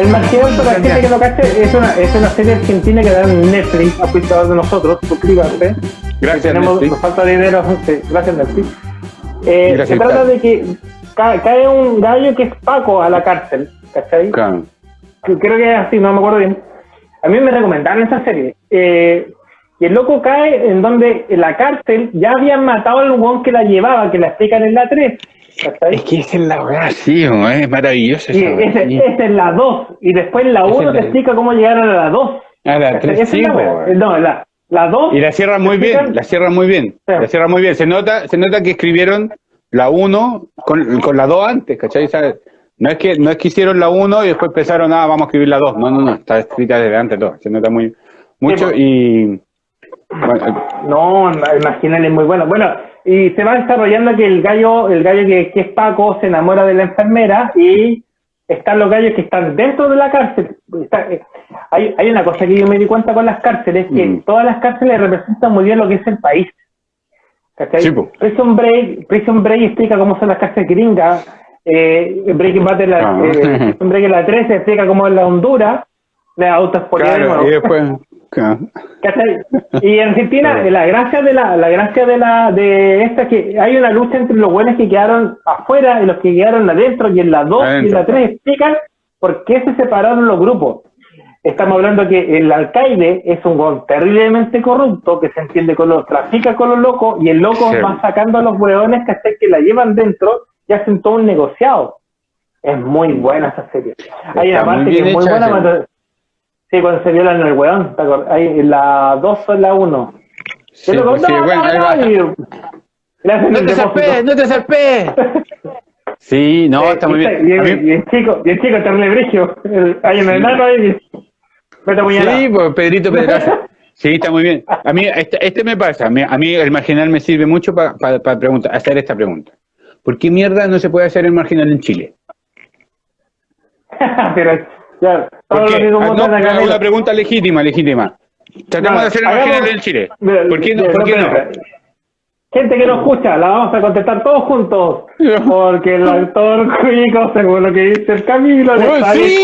El marginal, gente que no cache, es una, es una serie argentina que da en Netflix, a de nosotros, suscríbase. Gracias, tenemos, Netflix. Nos falta dinero, gracias Netflix. Eh, Gracias, se trata de que ca- cae un gallo que es Paco a la cárcel, ¿cachai? Claro. creo que es así, no me acuerdo bien. A mí me recomendaron esa serie. Eh, y el loco cae en donde en la cárcel ya habían matado al huevón que la llevaba, que la explican en la 3. ¿cachai? Es que esa es la weá, sí, es maravilloso Y esa sí. esa es la 2. Y después en la Esa 1 es te explica cómo llegaron a la 2. Ah, la ¿cachai? tres, Esa es sí, la. No, la, la 2. Y la cierran muy bien, explican- la cierran muy bien, Sí. la cierran muy bien. Se nota, se nota que escribieron la 1 con, con la 2 antes, ¿cachai? ¿Sabes? No es que no es que hicieron la 1 y después pensaron, ah, vamos a escribir la 2. No, no, no, está escrita desde antes todo. Se nota muy mucho pues. y No, marginal es muy bueno. Bueno, y se va desarrollando que el gallo, el gallo que, que es Paco, se enamora de la enfermera y están los gallos que están dentro de la cárcel. Está- eh, hay, hay una cosa que yo me di cuenta con las cárceles, que Mm. todas las cárceles representan muy bien lo que es el país. Prison Break, Prison Break explica cómo son las cárceles gringas, eh, Breaking Bad en la, Ah. eh, Break en la 13 explica cómo es la Honduras, la autoexpoliar claro, y después. ¿Cachai? Y en Argentina, la gracia de la, la gracia de la, de esta es que hay una lucha entre los buenos que quedaron afuera y los que quedaron adentro, y en la 2 y en la 3 explican por qué se separaron los grupos. Estamos hablando que el alcaide es un gol terriblemente corrupto que se entiende con los, trafica con los locos y el loco Sí. va sacando a los hueones que que la llevan dentro y hacen todo un negociado. Es muy buena esa serie. Hay una Está parte que es muy buena sí, cuando se violan el hueón, ¿te acuerdas? Ahí, en la 2 o en la 1. Sí, el loco, pues sí, no, bueno, no, ahí no, el te zarpes, no te zarpes. Sí, no, está muy bien. y, A mí- y el chico, y el chico terrible brigio. El- Hay un enano ahí. Sí, pues Pedrito Pedraza. Sí, está muy bien. A mí este, este me pasa, a mí, a mí el marginal me sirve mucho para preguntar, hacer esta pregunta. ¿Por qué mierda no se puede hacer el marginal en Chile? Pero lo Porque, ah, no, una, mira. pregunta legítima, legítima. Tratemos No, de hacer el hagamos- marginal en Chile. Mira, ¿Por qué mira, ¿Por qué no? Gente que no escucha, la vamos a contestar todos juntos. Porque el actor cuico, según lo que dice el Camilo, le Oh, está sí,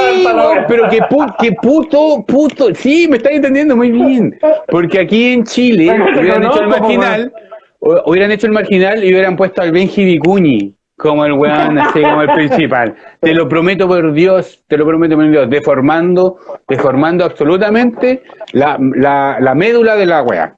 pero que, pu- que puto, puto, sí, me estás entendiendo muy bien. Porque aquí en Chile hubieran hecho el marginal, hubieran hecho el marginal y hubieran puesto al Benji Vicuñi como el weón, así como el principal. Te lo prometo por Dios, te lo prometo por Dios, deformando, deformando absolutamente la, la, la médula de la wea.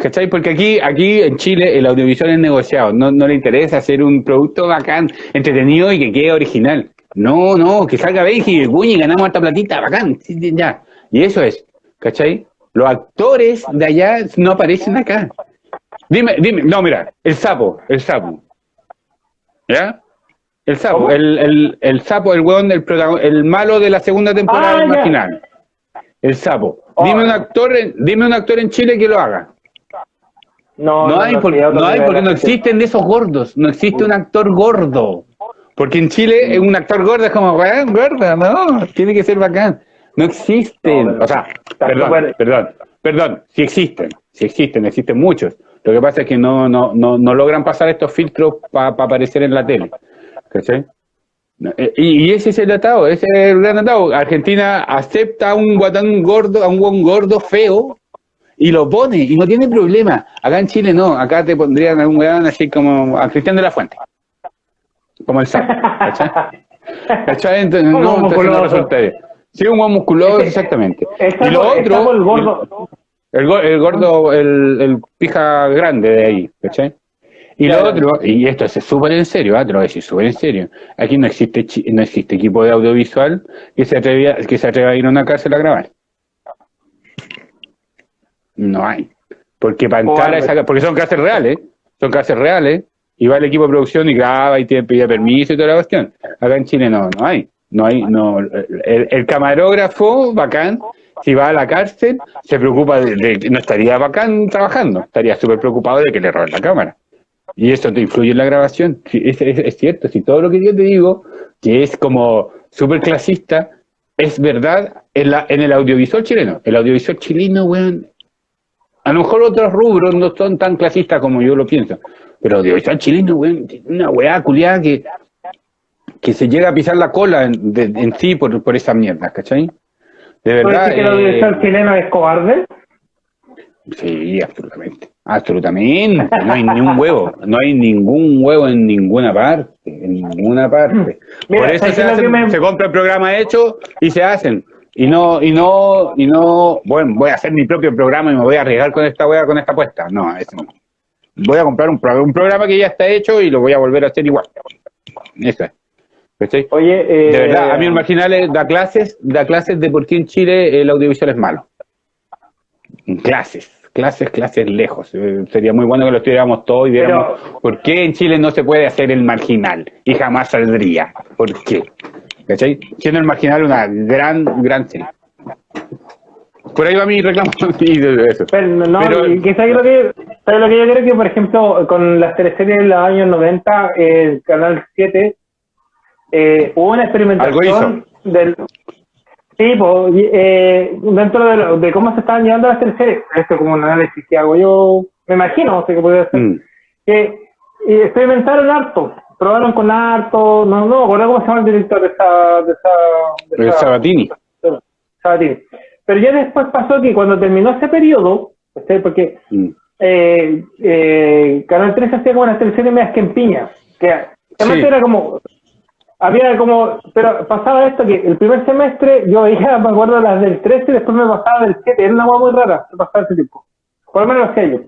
¿Cachai? Porque aquí, aquí en Chile el audiovisual es negociado, no, no le interesa hacer un producto bacán, entretenido y que quede original. No, no, que salga Benji y ganamos harta platita, bacán, ya. Y eso es, ¿cachai? Los actores de allá no aparecen acá. Dime, dime, no, mira, el sapo, el sapo. ¿Ya? El sapo, el, el, el sapo, el weón, el, el malo de la segunda temporada Ah, marginal. El sapo. Oh. Dime un actor, en- dime un actor en Chile que lo haga. No, No, hay, porque, sí, otro no hay porque no existen de esos gordos. No existe un actor gordo. Porque en Chile un actor gordo es como, weón, gorda, no, tiene que ser bacán. No existen. No, o sea, perdón, perdón, perdón, sí existen, sí existen, existen muchos. Lo que pasa es que no, no, no, no logran pasar estos filtros para aparecer en la tele. ¿Cachai? Eh, Y, y ese es el atado, ese es el gran atado. Argentina acepta a un guatán gordo, a un guan gordo feo, y lo pone, y no tiene problema. Acá en Chile no, acá te pondrían a un weón así como a Cristian de la Fuente. Como el sapo, ¿cachai? ¿Cachai? Entonces, no, entonces no resulta bien. Sí, un buen musculoso, exactamente. El Y lo otro, el gordo. El, el gordo, el, el pija grande de ahí, ¿cachai? Y lo otro, y esto es súper en serio, ah, te lo voy a decir súper en serio. Aquí no existe no existe equipo de audiovisual que se atreva, que se atreva a ir a una cárcel a grabar. No hay. Porque para entrar a esa porque son cárceles reales, son cárceles reales, y va el equipo de producción y graba y tiene pide permiso y toda la cuestión. Acá en Chile no, no hay. No hay, no. El, el camarógrafo, bacán, si va a la cárcel, se preocupa de, de- no estaría bacán trabajando, estaría súper preocupado de que le roben la cámara. Y eso te influye en la grabación. Es, cierto, si todo lo que yo te digo, que es como súper clasista, es verdad en, la, en el audiovisual chileno. El audiovisual chileno, weón, A lo mejor otros rubros no son tan clasistas como yo lo pienso. Pero audiovisual chileno, weón, una weá culiada que, que se llega a pisar la cola en, de- en sí por, por esas mierdas, ¿cachai? De ¿Puede verdad. decir que el eh, audiovisual chileno es cobarde? Sí, absolutamente. Absolutamente. No hay ni un huevo. No hay ningún huevo en ninguna parte. En ninguna parte. Mira, Por eso ¿sabes se, hacen- me- se compra el programa hecho y se hacen. Y no, y no, y no, bueno, voy a hacer mi propio programa y me voy a arriesgar con esta wea, con esta apuesta. No, eso no. Voy a comprar un, un programa que ya está hecho y lo voy a volver a hacer igual. Eso es. ¿Cachai? Oye, eh, De verdad, a mí el Marginales da clases, da clases de por qué en Chile el audiovisual es malo. Clases, clases, clases lejos. Eh, sería muy bueno que lo estudiáramos todos y viéramos por qué en Chile no se puede hacer el marginal y jamás saldría. ¿Por qué? ¿Cachai? Siendo el marginal una gran, gran serie. Por ahí va mi reclamo y de eso. Pero, no, Pero- y que ¿sabes lo que, ¿sabes lo que yo creo que, por ejemplo, con las teleseries de los años 90, el Canal 7, eh, hubo una experimentación del... Sí, pues, eh, dentro de, lo- de cómo se estaban llevando las teleseries, esto como un análisis que hago yo, me imagino, no sé qué puede ser, Mm. que experimentaron harto, probaron con harto, no, no, me acuerdo cómo se llama el director de esa... De esa, de esa- Sabatini. Sabatini. Pero ya después pasó que cuando terminó ese periodo, ¿cachai? porque Mm. eh, eh, Canal 13 hacía como unas teleseries medias que en piña, que además Sí. era como, había como, pero pasaba esto que el primer semestre yo veía, me acuerdo las del 13 y después me pasaba del 7, era una hueá muy rara, me pasaba ese tiempo, por lo menos lo hacía yo.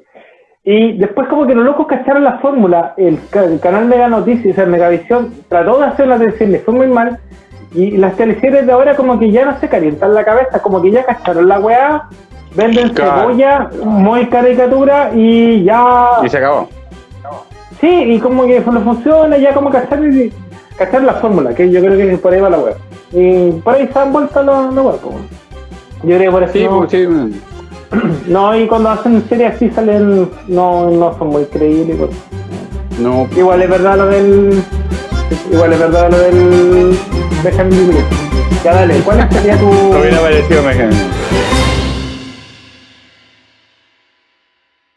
Y después como que los locos cacharon la fórmula, el, ca- el canal Mega Noticias, o sea, Megavisión, trató de hacer una teleserie, le fue muy mal, y las teleseries de ahora como que ya no se calientan la cabeza, como que ya cacharon la weá, venden Claro. cebolla, muy caricatura y ya... Y se acabó. Sí, y como que no funciona, ya como cachar, y- cachar la fórmula, que yo creo que por ahí va la web. Y por ahí se han vuelto los los web. pues. Yo creo que por eso Sí, no, pues, sí. no, y cuando hacen series así salen, no, no son muy creíbles. pues. No, Igual es verdad lo del. Igual es verdad lo del. Benjamin Libre. Ya dale, ¿cuál sería tu. no hubiera parecido mejor.